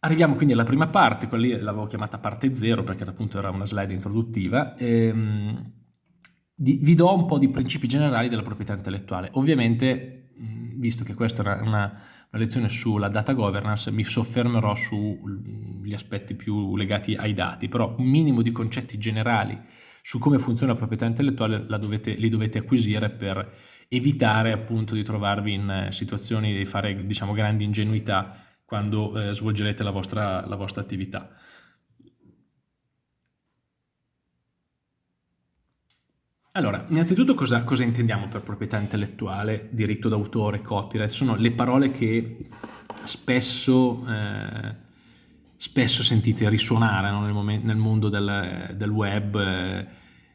Arriviamo quindi alla prima parte, quella lì l'avevo chiamata parte 0 perché appunto era una slide introduttiva. Ehm, vi do un po' di principi generali della proprietà intellettuale. Ovviamente, visto che questa era una, una lezione sulla data governance, mi soffermerò sugli aspetti più legati ai dati, però un minimo di concetti generali su come funziona la proprietà intellettuale dovete, li dovete acquisire per evitare appunto di trovarvi in situazioni di fare diciamo grandi ingenuità quando eh, svolgerete la vostra, la vostra attività. Allora, innanzitutto cosa, cosa, intendiamo per proprietà intellettuale, diritto d'autore, copyright? Sono le parole che spesso, eh, spesso sentite risuonare no? nel, nel, mondo del, del web, eh,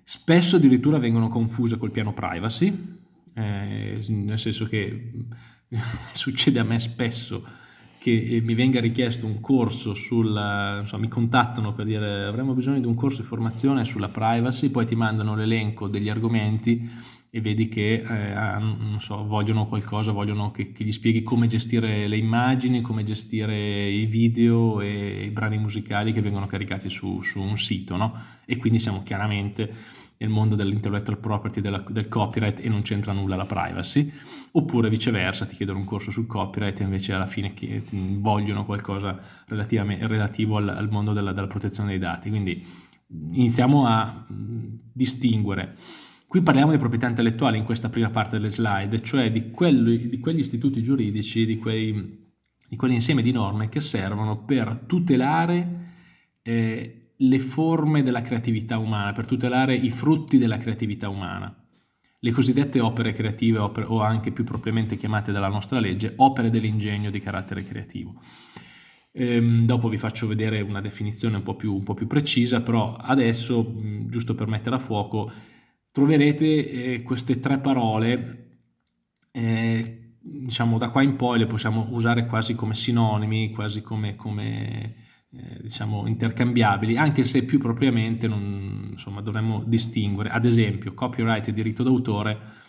spesso addirittura vengono confuse col piano privacy, eh, nel senso che succede a me spesso che mi venga richiesto un corso sulla, insomma, mi contattano per dire avremo bisogno di un corso di formazione sulla privacy, poi ti mandano l'elenco degli argomenti e vedi che eh, non so, vogliono qualcosa, vogliono che, che, gli spieghi come gestire le immagini, come gestire i video e i brani musicali che vengono caricati su, su un sito, no? E quindi siamo chiaramente nel mondo dell'intellectual property, della, del copyright e non c'entra nulla la privacy, oppure viceversa ti chiedono un corso sul copyright e invece alla fine vogliono qualcosa relativo al, al mondo della, della, protezione dei dati. Quindi iniziamo a distinguere. Qui parliamo di proprietà intellettuale in questa prima parte delle slide, cioè di, quelli, di quegli istituti giuridici, di, quei, di quell'insieme di norme che servono per tutelare eh, le forme della creatività umana, per tutelare i frutti della creatività umana. Le cosiddette opere creative opere, o anche più propriamente chiamate dalla nostra legge opere dell'ingegno di carattere creativo. Ehm, dopo vi faccio vedere una definizione un po' più, un po più precisa, però adesso, giusto per mettere a fuoco, troverete eh, queste tre parole, eh, diciamo da qua in poi le possiamo usare quasi come sinonimi, quasi come, come eh, diciamo intercambiabili, anche se più propriamente non, insomma, dovremmo distinguere. Ad esempio, copyright e diritto d'autore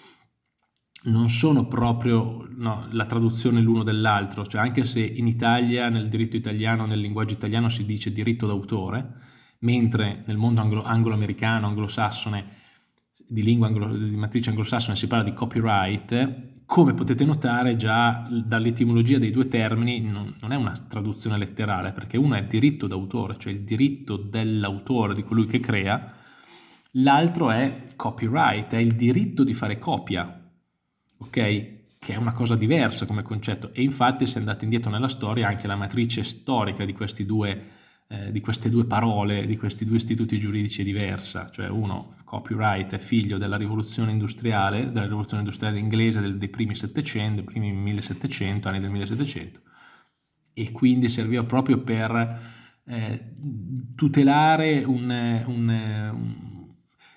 non sono proprio no, la traduzione l'uno dell'altro, cioè anche se in Italia, nel diritto italiano, nel linguaggio italiano si dice diritto d'autore, mentre nel mondo anglo-americano, anglosassone, di anglo, di matrice anglosassone si parla di copyright, come potete notare già dall'etimologia dei due termini non, non, è una traduzione letterale perché uno è diritto d'autore, cioè il diritto dell'autore, di colui che crea, l'altro è copyright, è il diritto di fare copia, ok? Che è una cosa diversa come concetto e infatti se andate indietro nella storia anche la matrice storica di questi due eh, di queste due parole, di questi due istituti giuridici è diversa, cioè uno, copyright, è figlio della rivoluzione industriale, della rivoluzione industriale inglese del, dei primi 700, dei primi 1700, anni del 1700, e quindi serviva proprio per eh, tutelare un, un, un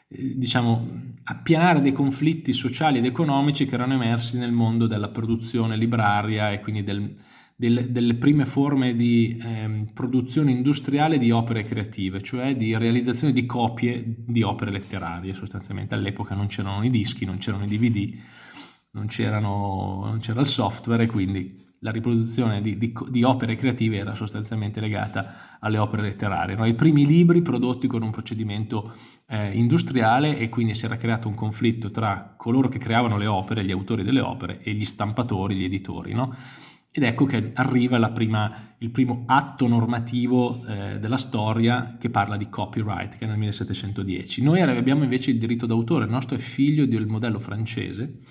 diciamo, appianare dei conflitti sociali ed economici che erano emersi nel mondo della produzione libraria e quindi del, del, delle prime forme di eh, produzione industriale di opere creative, cioè di realizzazione di copie di opere letterarie sostanzialmente. All'epoca non c'erano i dischi, non c'erano i DVD, non c'era il software e quindi la riproduzione di, di, di, opere creative era sostanzialmente legata alle opere letterarie. No? I primi libri prodotti con un procedimento eh, industriale e quindi si era creato un conflitto tra coloro che creavano le opere, gli autori delle opere, e gli stampatori, gli editori. No? Ed ecco che arriva prima, il primo atto normativo eh, della storia che parla di copyright, che è nel 1710. Noi abbiamo invece il diritto d'autore, il nostro è figlio del modello francese,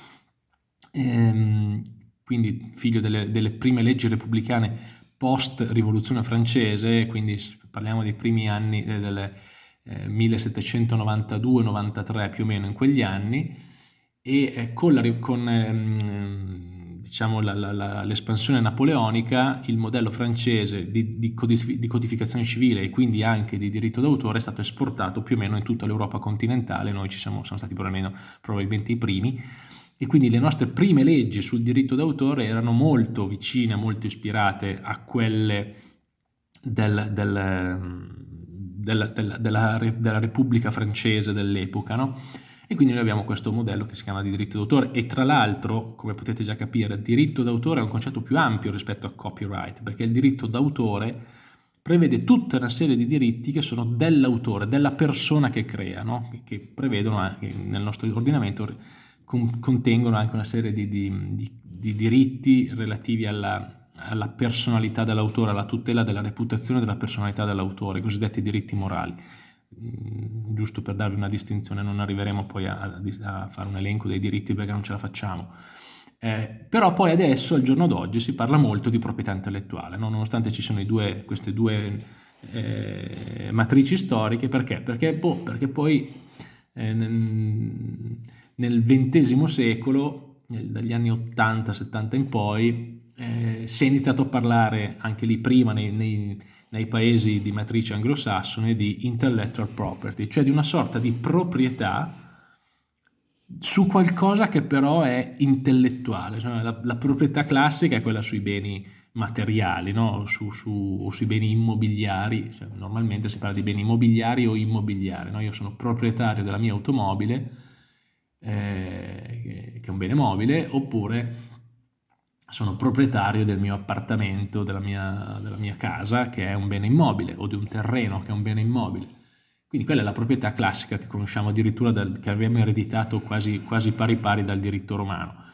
ehm, quindi figlio delle, delle prime leggi repubblicane post-rivoluzione francese, quindi parliamo dei primi anni eh, del eh, 1792-93 più o meno in quegli anni, e eh, con, la, con ehm, diciamo, l'espansione napoleonica, il modello francese di, di, di, codificazione civile e quindi anche di diritto d'autore è stato esportato più o meno in tutta l'Europa continentale, noi ci siamo, siamo stati probabilmente i primi, e quindi le nostre prime leggi sul diritto d'autore erano molto vicine, molto ispirate a quelle del, del, del, della, della, Repubblica francese dell'epoca, no? E quindi noi abbiamo questo modello che si chiama di diritto d'autore e tra l'altro, come potete già capire, diritto d'autore è un concetto più ampio rispetto a copyright, perché il diritto d'autore prevede tutta una serie di diritti che sono dell'autore, della persona che crea, no? che prevedono anche nel nostro ordinamento, contengono anche una serie di, di, di, di diritti relativi alla, alla personalità dell'autore, alla tutela della reputazione della personalità dell'autore, i cosiddetti diritti morali. Mm, giusto per darvi una distinzione, non arriveremo poi a, a, fare un elenco dei diritti perché non ce la facciamo. Eh, però poi adesso, al giorno d'oggi, si parla molto di proprietà intellettuale, no? nonostante ci siano due, queste due eh, matrici storiche, perché? Perché, boh, perché poi eh, nel XX secolo, dagli anni 80-70 in poi, eh, si è iniziato a parlare anche lì prima nei, nei nei paesi di matrice anglosassone di intellectual property, cioè di una sorta di proprietà su qualcosa che però è intellettuale. Cioè la, la, proprietà classica è quella sui beni materiali, no? su, su, o sui beni immobiliari, cioè, normalmente si parla di beni immobiliari o immobiliari. No? Io sono proprietario della mia automobile, eh, che è un bene mobile, oppure sono proprietario del mio appartamento, della mia, della mia, casa, che è un bene immobile, o di un terreno che è un bene immobile. Quindi quella è la proprietà classica che conosciamo addirittura, dal, che abbiamo ereditato quasi, quasi, pari pari dal diritto romano.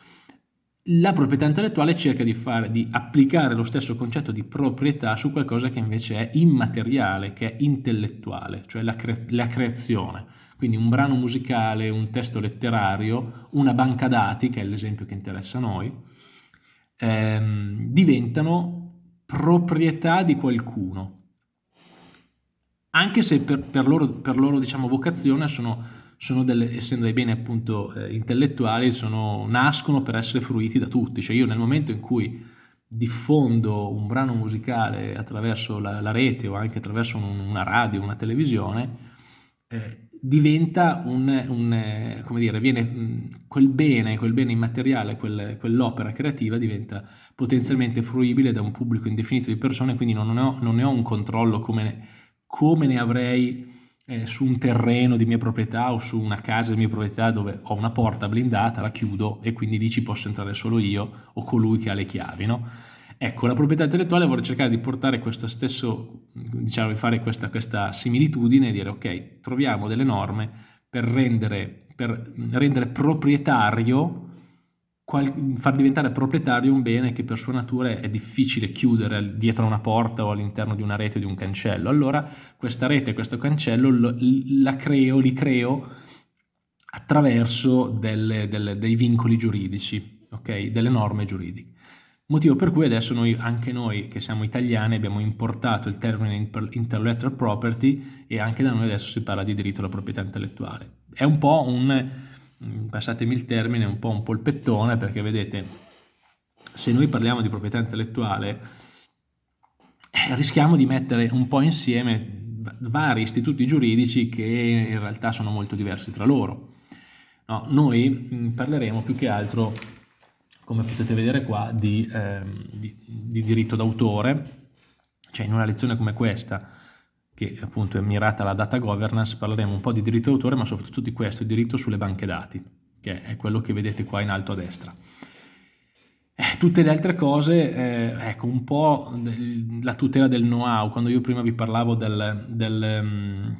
La proprietà intellettuale cerca di, fare, di applicare lo stesso concetto di proprietà su qualcosa che invece è immateriale, che è intellettuale, cioè la, cre la creazione. Quindi un brano musicale, un testo letterario, una banca dati, che è l'esempio che interessa a noi, ehm, diventano proprietà di qualcuno. Anche se per, per loro, per loro diciamo, vocazione sono, sono delle, essendo dei beni appunto eh, intellettuali, sono, nascono per essere fruiti da tutti. Cioè io nel momento in cui diffondo un brano musicale attraverso la, la rete o anche attraverso un, una radio, una televisione, eh, diventa un, un, come dire, viene, quel bene, quel bene immateriale, quel, quell'opera creativa diventa potenzialmente fruibile da un pubblico indefinito di persone, quindi non ne ho, non ne ho un controllo come, come ne avrei eh, su un terreno di mia proprietà o su una casa di mia proprietà dove ho una porta blindata, la chiudo e quindi lì ci posso entrare solo io o colui che ha le chiavi, no? Ecco, la proprietà intellettuale vuole cercare di portare questo stesso, diciamo, di fare questa, questa similitudine e dire ok, troviamo delle norme per rendere, per rendere proprietario, qual, far diventare proprietario un bene che per sua natura è difficile chiudere dietro una porta o all'interno di una rete o di un cancello. Allora questa rete questo cancello lo, la creo, li creo attraverso delle, delle, dei vincoli giuridici, ok? delle norme giuridiche. Motivo per cui adesso noi, anche noi che siamo italiani abbiamo importato il termine intellectual property e anche da noi adesso si parla di diritto alla proprietà intellettuale. È un po' un, mm, passatemi il termine, un po' un polpettone perché vedete, se noi parliamo di proprietà intellettuale eh, rischiamo di mettere un po' insieme vari istituti giuridici che in realtà sono molto diversi tra loro. No, noi mm, parleremo più che altro come potete vedere qua, di, ehm, di, di diritto d'autore, cioè in una lezione come questa, che appunto è mirata alla data governance, parleremo un po' di diritto d'autore, ma soprattutto di questo, diritto sulle banche dati, che è quello che vedete qua in alto a destra. Eh, tutte le altre cose, eh, ecco, un po' la tutela del know-how, quando io prima vi parlavo del, del, um,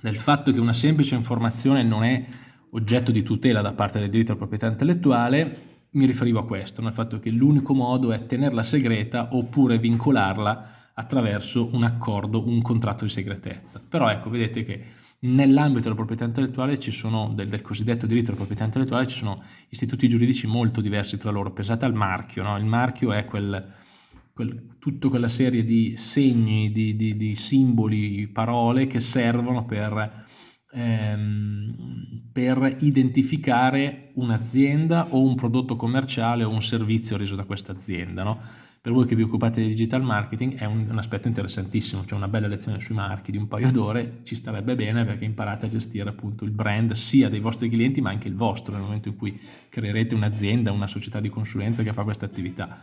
del fatto che una semplice informazione non è oggetto di tutela da parte del diritto alla proprietà intellettuale, mi riferivo a questo, al fatto che l'unico modo è tenerla segreta oppure vincolarla attraverso un accordo, un contratto di segretezza. Però ecco, vedete che nell'ambito della proprietà intellettuale ci sono, del, del, cosiddetto diritto alla proprietà intellettuale, ci sono istituti giuridici molto diversi tra loro. Pensate al marchio, no? il marchio è quel, quel, tutta quella serie di segni, di, di, di simboli, parole che servono per ehm, per identificare un'azienda o un prodotto commerciale o un servizio reso da questa azienda. No? Per voi che vi occupate di digital marketing è un, un aspetto interessantissimo, cioè una bella lezione sui marchi di un paio d'ore ci starebbe bene perché imparate a gestire appunto il brand sia dei vostri clienti ma anche il vostro nel momento in cui creerete un'azienda, una società di consulenza che fa questa attività.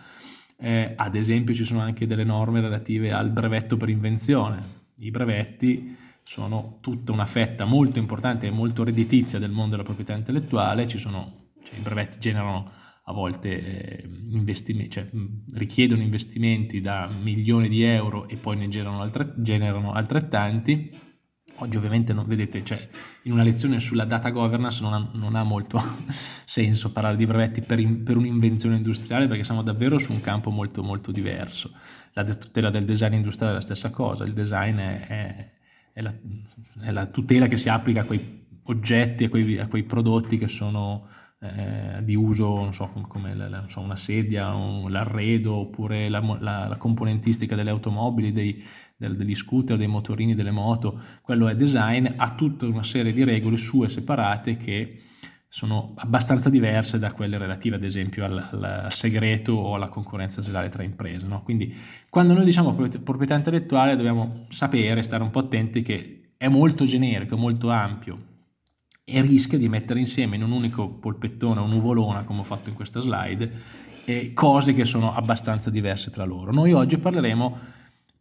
Eh, ad esempio ci sono anche delle norme relative al brevetto per invenzione. I brevetti sono tutta una fetta molto importante e molto redditizia del mondo della proprietà intellettuale, ci sono, cioè, i brevetti generano a volte eh, investimenti, cioè, richiedono investimenti da milioni di euro e poi ne generano, altre, generano altrettanti. Oggi ovviamente non vedete, cioè, in una lezione sulla data governance non ha, non ha molto senso parlare di brevetti per, in, per un'invenzione industriale perché siamo davvero su un campo molto molto diverso. La tutela del design industriale è la stessa cosa, il design è, è, è, la, è la, tutela che si applica a quei oggetti, a quei, a quei prodotti che sono eh, di uso, so, come la, so, una sedia, l'arredo, oppure la, la, la, componentistica delle automobili, dei, del, degli scooter, dei motorini, delle moto, quello è design, ha tutta una serie di regole sue separate che sono abbastanza diverse da quelle relative ad esempio al, al segreto o alla concorrenza sleale tra imprese. No? Quindi quando noi diciamo proprietà intellettuale dobbiamo sapere, stare un po' attenti che è molto generico, molto ampio, e rischia di mettere insieme in un unico polpettone, un'uvolona come ho fatto in questa slide, eh, cose che sono abbastanza diverse tra loro. Noi oggi parleremo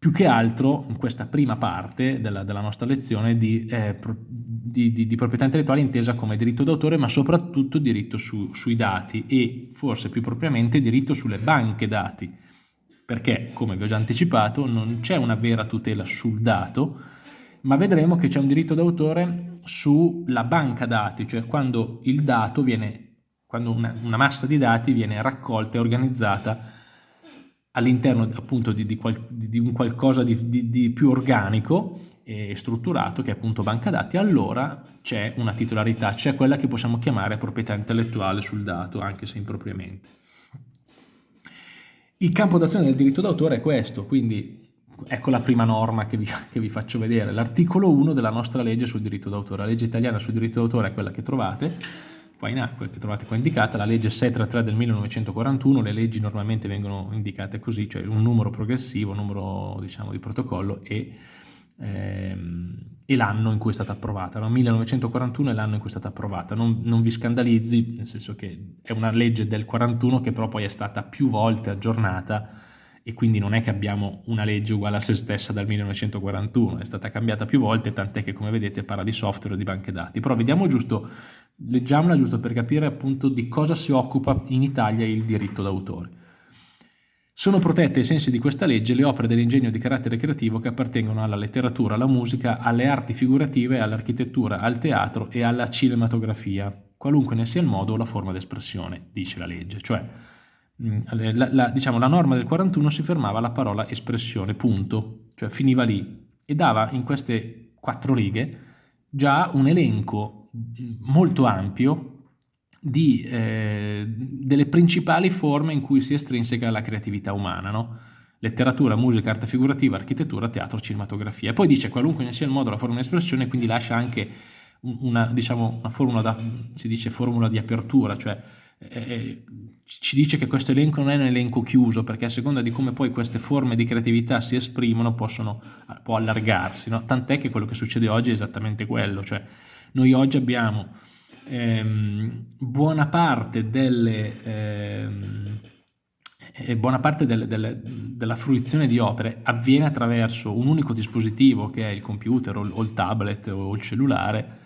più che altro in questa prima parte della, della nostra lezione di, eh, di, di, di, proprietà intellettuale intesa come diritto d'autore ma soprattutto diritto su, sui dati e forse più propriamente diritto sulle banche dati. Perché come vi ho già anticipato non c'è una vera tutela sul dato ma vedremo che c'è un diritto d'autore sulla banca dati, cioè quando il dato viene, quando una, una massa di dati viene raccolta e organizzata all'interno appunto di, di, qual, di, un qualcosa di, di, più organico e strutturato che è appunto banca dati, allora c'è una titolarità, c'è quella che possiamo chiamare proprietà intellettuale sul dato, anche se impropriamente. Il campo d'azione del diritto d'autore è questo, quindi ecco la prima norma che vi, che vi faccio vedere, l'articolo 1 della nostra legge sul diritto d'autore. La legge italiana sul diritto d'autore è quella che trovate, qua in, che trovate qua indicata, la legge 633 del 1941, le leggi normalmente vengono indicate così, cioè un numero progressivo, un numero diciamo di protocollo e, ehm, e l'anno in cui è stata approvata. No? 1941 è l'anno in cui è stata approvata, non, non vi scandalizzi, nel senso che è una legge del 41 che però poi è stata più volte aggiornata e quindi non è che abbiamo una legge uguale a se stessa dal 1941, è stata cambiata più volte, tant'è che come vedete parla di software e di banche dati. Però vediamo giusto, leggiamola giusto per capire appunto di cosa si occupa in Italia il diritto d'autore. Sono protette ai sensi di questa legge le opere dell'ingegno di carattere creativo che appartengono alla letteratura, alla musica, alle arti figurative, all'architettura, al teatro e alla cinematografia, qualunque ne sia il modo o la forma d'espressione, dice la legge. Cioè, Mm, la, la, diciamo, la norma del 41 si fermava alla parola espressione, punto, cioè finiva lì e dava in queste quattro righe già un elenco molto ampio di, eh, delle principali forme in cui si estrinseca la creatività umana, no? letteratura, musica, arte figurativa, architettura, teatro, cinematografia. Poi dice qualunque sia il modo, la forma di espressione, quindi lascia anche una, diciamo, una formula, da, si dice formula di apertura, cioè eh, ci dice che questo elenco non è un elenco chiuso perché a seconda di come poi queste forme di creatività si esprimono possono, può allargarsi, no? tant'è che quello che succede oggi è esattamente quello, cioè noi oggi abbiamo ehm, buona parte delle... Ehm, e buona parte del, del, della fruizione di opere avviene attraverso un unico dispositivo che è il computer o, il tablet o il cellulare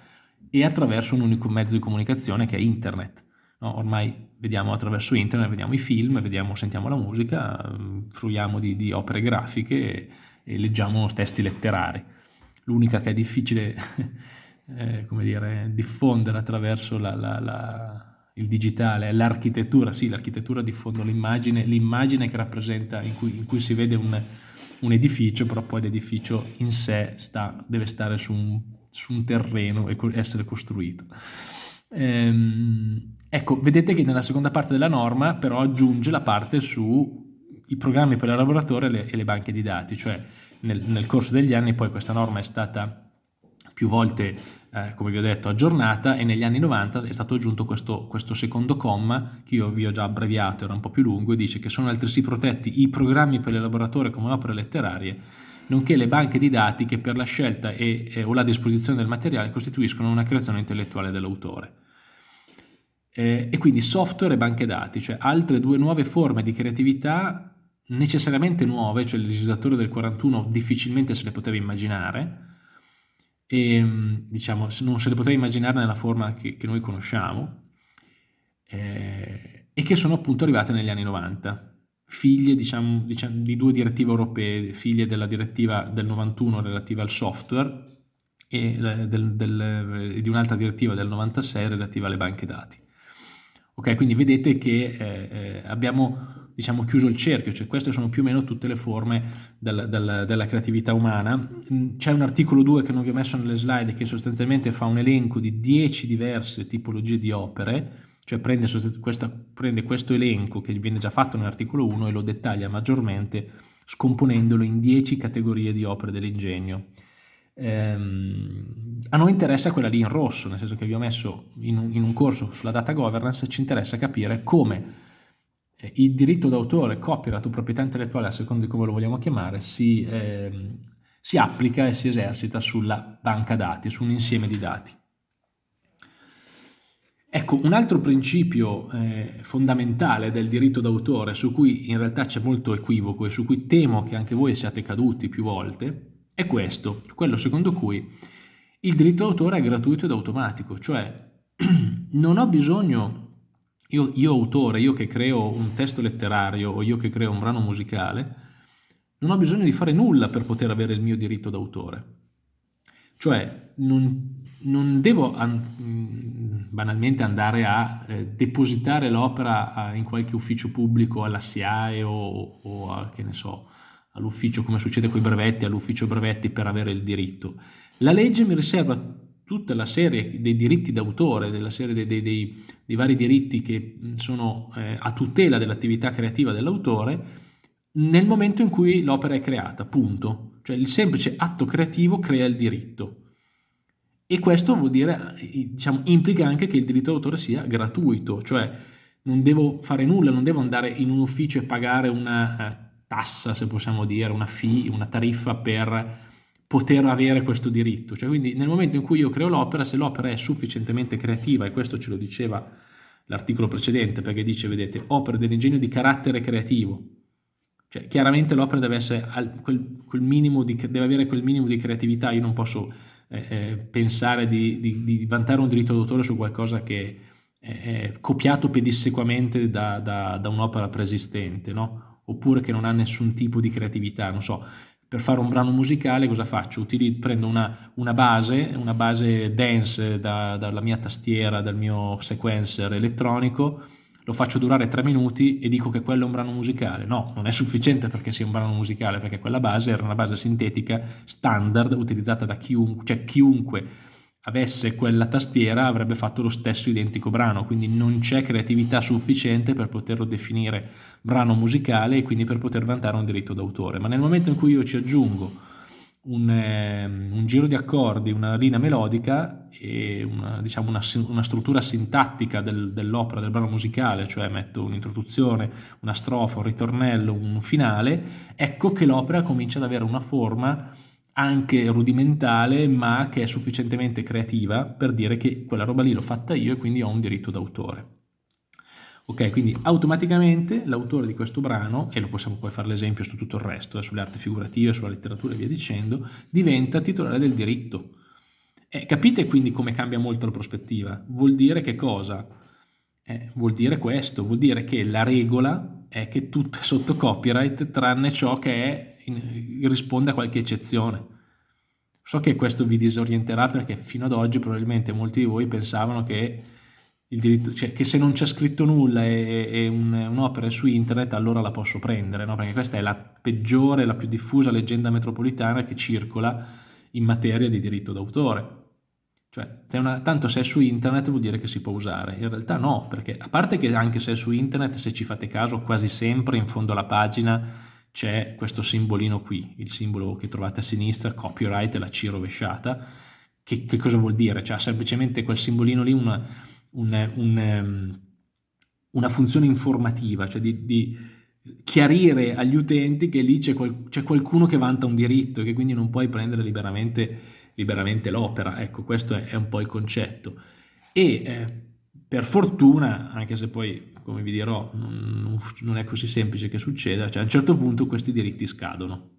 e attraverso un unico mezzo di comunicazione che è internet. No, ormai vediamo attraverso internet, vediamo i film, vediamo, sentiamo la musica, fruiamo di, di opere grafiche e, e, leggiamo testi letterari. L'unica che è difficile eh, come dire, diffondere attraverso la, la, la, il digitale l'architettura. Sì, l'architettura diffonde l'immagine, l'immagine che rappresenta, in cui, in cui si vede un, un, edificio, però poi l'edificio in sé sta, deve stare su un, su un terreno e essere costruito. Ehm, ecco, vedete che nella seconda parte della norma però aggiunge la parte sui programmi per l'elaboratore e le, e le banche di dati, cioè nel, nel, corso degli anni poi questa norma è stata più volte, eh, come vi ho detto, aggiornata e negli anni 90 è stato aggiunto questo, questo secondo comma che io vi ho già abbreviato, era un po' più lungo, e dice che sono altresì protetti i programmi per l'elaboratore come opere letterarie nonché le banche di dati che per la scelta e, e, o la disposizione del materiale costituiscono una creazione intellettuale dell'autore. Eh, e quindi software e banche dati, cioè altre due nuove forme di creatività necessariamente nuove, cioè il legislatore del 41 difficilmente se le poteva immaginare, e diciamo non se le poteva immaginare nella forma che, che noi conosciamo eh, e che sono appunto arrivate negli anni 90 figlie diciamo, diciamo, di due direttive europee, figlie della direttiva del 91 relativa al software e del, del, di un'altra direttiva del 96 relativa alle banche dati. Ok, quindi vedete che eh, eh, abbiamo diciamo, chiuso il cerchio, cioè queste sono più o meno tutte le forme del, del, della creatività umana. Mm, c'è un articolo 2 che non vi ho messo nelle slide che sostanzialmente fa un elenco di 10 diverse tipologie di opere, cioè prende, questa, prende questo elenco che viene già fatto nell'articolo 1 e lo dettaglia maggiormente scomponendolo in 10 categorie di opere dell'ingegno. Ehm, a noi interessa quella lì in rosso, nel senso che vi ho messo in un, in un corso sulla data governance, ci interessa capire come eh, il diritto d'autore, copyright o proprietà intellettuale, a seconda di come lo vogliamo chiamare, si, eh, si applica e si esercita sulla banca dati, su un insieme di dati. Ecco, un altro principio eh, fondamentale del diritto d'autore, su cui in realtà c'è molto equivoco e su cui temo che anche voi siate caduti più volte, è questo, quello secondo cui il diritto d'autore è gratuito ed automatico, cioè non ho bisogno, io, io autore, io che creo un testo letterario o io che creo un brano musicale, non ho bisogno di fare nulla per poter avere il mio diritto d'autore. Cioè non, non devo an banalmente andare a eh, depositare l'opera in qualche ufficio pubblico alla SIAE o, o a, che ne so, all'ufficio come succede con i brevetti, all'ufficio brevetti per avere il diritto. La legge mi riserva tutta la serie dei diritti d'autore, della serie dei, dei, dei, dei, vari diritti che sono eh, a tutela dell'attività creativa dell'autore nel momento in cui l'opera è creata, punto. Cioè il semplice atto creativo crea il diritto. E questo vuol dire, diciamo, implica anche che il diritto d'autore sia gratuito, cioè non devo fare nulla, non devo andare in un ufficio e pagare una eh, tassa, se possiamo dire, una fee, una tariffa per poter avere questo diritto. Cioè, quindi nel momento in cui io creo l'opera, se l'opera è sufficientemente creativa, e questo ce lo diceva l'articolo precedente, perché dice, vedete, opere dell'ingegno di carattere creativo, cioè chiaramente l'opera deve, deve avere quel minimo di creatività, io non posso eh, eh, pensare di, di, di, vantare un diritto d'autore su qualcosa che è, copiato pedissequamente da, da, da un'opera preesistente, no? Oppure che non ha nessun tipo di creatività, non so, per fare un brano musicale cosa faccio? Utilizzo, prendo una, una, base, una base dance da, dalla mia tastiera, dal mio sequencer elettronico, lo faccio durare tre minuti e dico che quello è un brano musicale. No, non è sufficiente perché sia un brano musicale, perché quella base era una base sintetica standard utilizzata da chiunque, cioè chiunque avesse quella tastiera avrebbe fatto lo stesso identico brano, quindi non c'è creatività sufficiente per poterlo definire brano musicale e quindi per poter vantare un diritto d'autore. Ma nel momento in cui io ci aggiungo un, eh, un, giro di accordi, una linea melodica e una, diciamo una, una struttura sintattica del, dell'opera, del brano musicale, cioè metto un'introduzione, una strofa, un ritornello, un finale, ecco che l'opera comincia ad avere una forma anche rudimentale ma che è sufficientemente creativa per dire che quella roba lì l'ho fatta io e quindi ho un diritto d'autore. Ok, quindi automaticamente l'autore di questo brano, e lo possiamo poi fare l'esempio su tutto il resto, eh, sulle arti figurative, sulla letteratura e via dicendo, diventa titolare del diritto. Eh, capite quindi come cambia molto la prospettiva? Vuol dire che cosa? Eh, vuol dire questo, vuol dire che la regola è che tutto è sotto copyright tranne ciò che è risponde a qualche eccezione. So che questo vi disorienterà perché fino ad oggi probabilmente molti di voi pensavano che diritto, cioè che se non c'è scritto nulla e, e un'opera un su internet allora la posso prendere, no? perché questa è la peggiore, la più diffusa leggenda metropolitana che circola in materia di diritto d'autore. Cioè, una, tanto se è su internet vuol dire che si può usare. In realtà no, perché a parte che anche se è su internet, se ci fate caso, quasi sempre in fondo alla pagina c'è questo simbolino qui, il simbolo che trovate a sinistra, copyright, la C rovesciata. Che, che cosa vuol dire? Cioè, semplicemente quel simbolino lì una, un, un, ehm, una funzione informativa, cioè di, di, chiarire agli utenti che lì c'è qual, qualcuno che vanta un diritto e che quindi non puoi prendere liberamente, liberamente l'opera. Ecco, questo è, è, un po' il concetto. E eh, per fortuna, anche se poi, come vi dirò, non, non, è così semplice che succeda, cioè a un certo punto questi diritti scadono.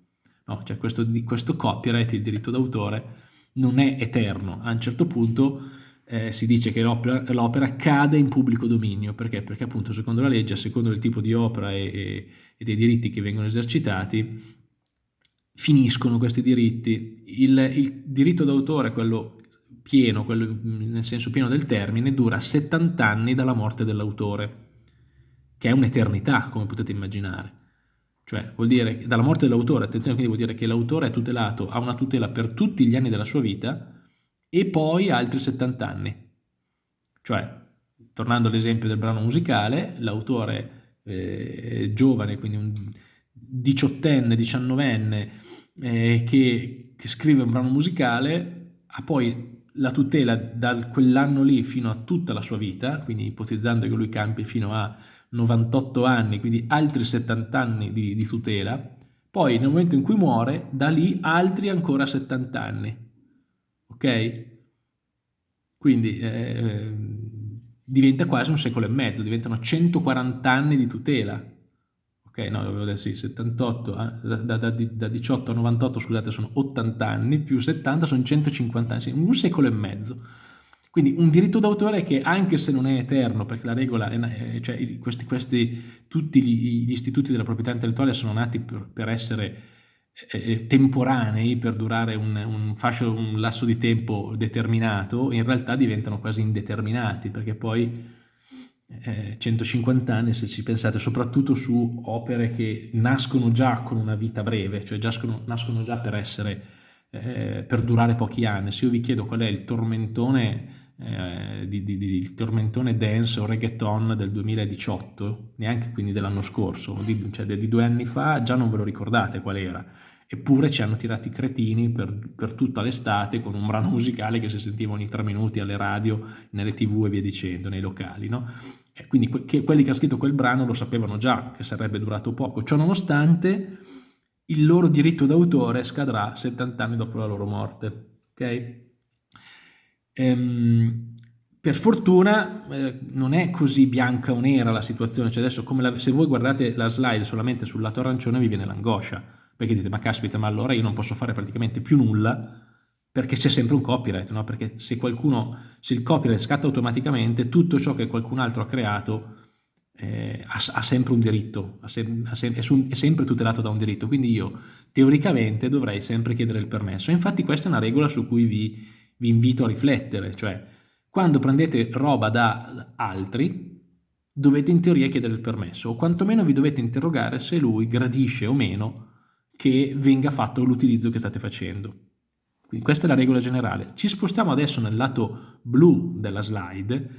No? Cioè questo, questo copyright, il diritto d'autore, non è eterno. A un certo punto eh, si dice che l'opera, cade in pubblico dominio, perché? Perché appunto secondo la legge, a secondo del tipo di opera e, e, e dei diritti che vengono esercitati, finiscono questi diritti. Il, il diritto d'autore, quello pieno, quello nel senso pieno del termine, dura 70 anni dalla morte dell'autore, che è un'eternità, come potete immaginare. Cioè, vuol dire, dalla morte dell'autore, attenzione, quindi vuol dire che l'autore è tutelato, ha una tutela per tutti gli anni della sua vita, e poi altri 70 anni. Cioè, tornando all'esempio del brano musicale, l'autore eh, giovane, quindi un diciottenne, diciannovenne, eh, che, che, scrive un brano musicale, ha poi la tutela da quell'anno lì fino a tutta la sua vita, quindi ipotizzando che lui campi fino a 98 anni, quindi altri 70 anni di, di tutela, poi nel momento in cui muore, da lì altri ancora 70 anni ok? Quindi eh, diventa quasi un secolo e mezzo, diventano 140 anni di tutela. Ok, no, dovevo dire sì, 78, da, da, da, da, 18 a 98, scusate, sono 80 anni, più 70 sono 150 anni, un secolo e mezzo. Quindi un diritto d'autore che anche se non è eterno, perché la regola, è, cioè questi, questi, tutti gli, istituti della proprietà intellettuale sono nati per, per essere eh, eh, temporanei per durare un, un, fascio, un lasso di tempo determinato, in realtà diventano quasi indeterminati, perché poi eh, 150 anni, se ci pensate, soprattutto su opere che nascono già con una vita breve, cioè nascono, nascono già per essere, eh, per durare pochi anni. Se io vi chiedo qual è il tormentone, eh, di, di, di, il tormentone dance o reggaeton del 2018, neanche quindi dell'anno scorso, di, cioè di due anni fa, già non ve lo ricordate qual era eppure ci hanno tirati cretini per, per tutta l'estate con un brano musicale che si sentiva ogni tre minuti alle radio, nelle tv e via dicendo, nei locali. No? E quindi que quelli che hanno scritto quel brano lo sapevano già che sarebbe durato poco, ciò nonostante il loro diritto d'autore scadrà 70 anni dopo la loro morte. Okay? Ehm, per fortuna eh, non è così bianca o nera la situazione, cioè adesso la, se voi guardate la slide solamente sul lato arancione vi viene l'angoscia, perché dite ma caspita ma allora io non posso fare praticamente più nulla perché c'è sempre un copyright, no? perché se qualcuno, se il copyright scatta automaticamente tutto ciò che qualcun altro ha creato eh, ha, ha, sempre un diritto, sem è, è, sempre tutelato da un diritto, quindi io teoricamente dovrei sempre chiedere il permesso. Infatti questa è una regola su cui vi, vi invito a riflettere, cioè quando prendete roba da altri dovete in teoria chiedere il permesso o quantomeno vi dovete interrogare se lui gradisce o meno che venga fatto l'utilizzo che state facendo. Quindi questa è la regola generale. Ci spostiamo adesso nel lato blu della slide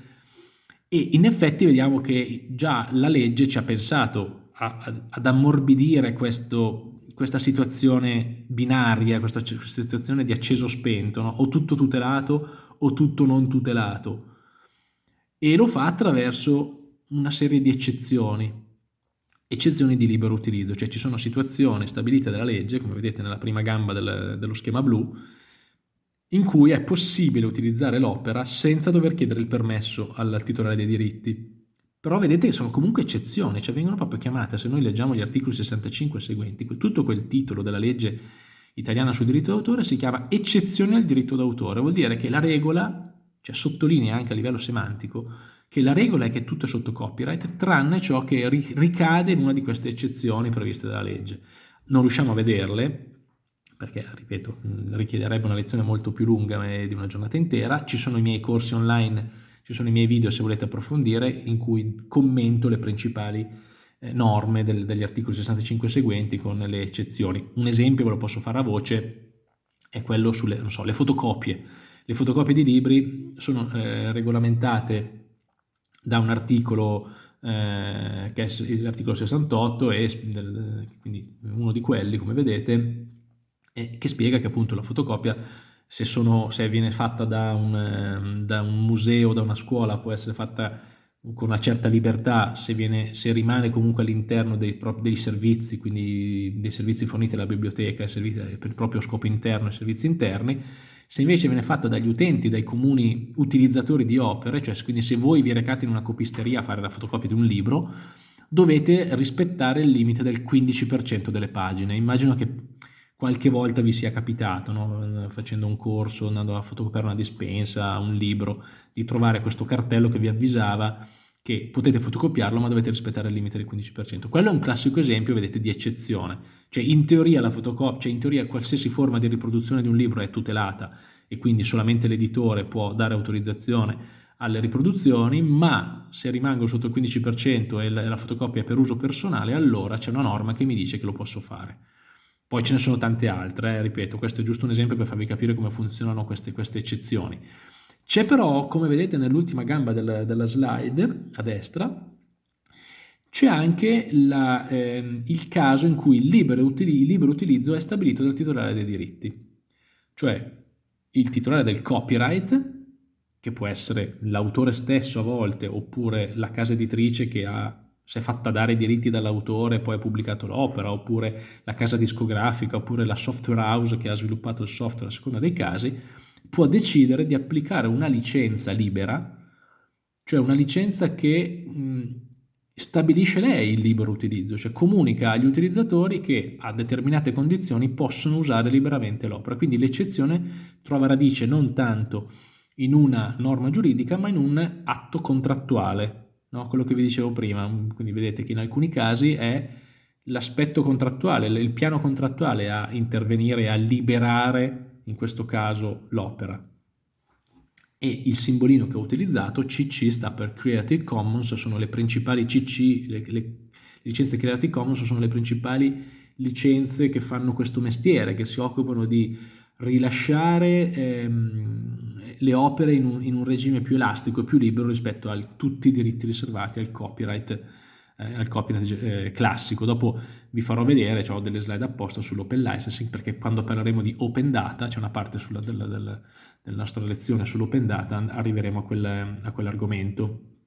e in effetti vediamo che già la legge ci ha pensato a, a, ad ammorbidire questo, questa situazione binaria, questa, questa, situazione di acceso spento, no? o tutto tutelato o tutto non tutelato. E lo fa attraverso una serie di eccezioni eccezioni di libero utilizzo, cioè ci sono situazioni stabilite dalla legge, come vedete nella prima gamba del, dello schema blu, in cui è possibile utilizzare l'opera senza dover chiedere il permesso al titolare dei diritti. Però vedete che sono comunque eccezioni, cioè vengono proprio chiamate, se noi leggiamo gli articoli 65 e seguenti, tutto quel titolo della legge italiana sul diritto d'autore si chiama eccezione al diritto d'autore, vuol dire che la regola, cioè sottolinea anche a livello semantico, che la regola è che tutto è sotto copyright, tranne ciò che ricade in una di queste eccezioni previste dalla legge. Non riusciamo a vederle, perché, ripeto, richiederebbe una lezione molto più lunga di una giornata intera. Ci sono i miei corsi online, ci sono i miei video se volete approfondire, in cui commento le principali eh, norme del, degli articoli 65 seguenti con le eccezioni. Un esempio ve lo posso fare a voce, è quello sulle so, le fotocopie. Le fotocopie di libri sono eh, regolamentate da un articolo eh, che è l'articolo 68 e quindi uno di quelli come vedete eh, che spiega che appunto la fotocopia se, sono, se viene fatta da un, ehm, da un museo, da una scuola può essere fatta con una certa libertà se, viene, se rimane comunque all'interno dei, dei, servizi, quindi dei servizi forniti dalla biblioteca per il proprio scopo interno e servizi interni, se invece viene fatta dagli utenti, dai comuni utilizzatori di opere, cioè quindi se voi vi recate in una copisteria a fare la fotocopia di un libro, dovete rispettare il limite del 15% delle pagine. Immagino che qualche volta vi sia capitato, no? facendo un corso, andando a fotocopiare una dispensa, un libro, di trovare questo cartello che vi avvisava che potete fotocopiarlo ma dovete rispettare il limite del 15%. Quello è un classico esempio, vedete, di eccezione. Cioè in teoria la fotocopia, cioè in teoria qualsiasi forma di riproduzione di un libro è tutelata e quindi solamente l'editore può dare autorizzazione alle riproduzioni, ma se rimango sotto il 15% e la fotocopia è per uso personale, allora c'è una norma che mi dice che lo posso fare. Poi ce ne sono tante altre, eh, ripeto, questo è giusto un esempio per farvi capire come funzionano queste, queste eccezioni. C'è però, come vedete nell'ultima gamba del, della slide, a destra, c'è anche la, eh, il caso in cui il libero, utili, il libero utilizzo è stabilito dal titolare dei diritti. Cioè il titolare del copyright, che può essere l'autore stesso a volte, oppure la casa editrice che ha si è fatta dare i diritti dall'autore e poi ha pubblicato l'opera, oppure la casa discografica, oppure la software house che ha sviluppato il software a seconda dei casi, può decidere di applicare una licenza libera, cioè una licenza che mh, stabilisce lei il libero utilizzo, cioè comunica agli utilizzatori che a determinate condizioni possono usare liberamente l'opera. Quindi l'eccezione trova radice non tanto in una norma giuridica, ma in un atto contrattuale, no? quello che vi dicevo prima, quindi vedete che in alcuni casi è l'aspetto contrattuale, il piano contrattuale a intervenire, a liberare in questo caso l'opera. E il simbolino che ho utilizzato, CC, sta per Creative Commons, sono le principali CC, le, le licenze Creative Commons sono le principali licenze che fanno questo mestiere, che si occupano di rilasciare ehm, le opere in un, in un, regime più elastico e più libero rispetto a tutti i diritti riservati al copyright, eh, al copyright eh, classico. Dopo vi farò vedere, ho delle slide apposta sull'open licensing perché quando parleremo di open data, c'è una parte sulla, della, della, della, nostra lezione sull'open data, arriveremo a, quel, a quell'argomento.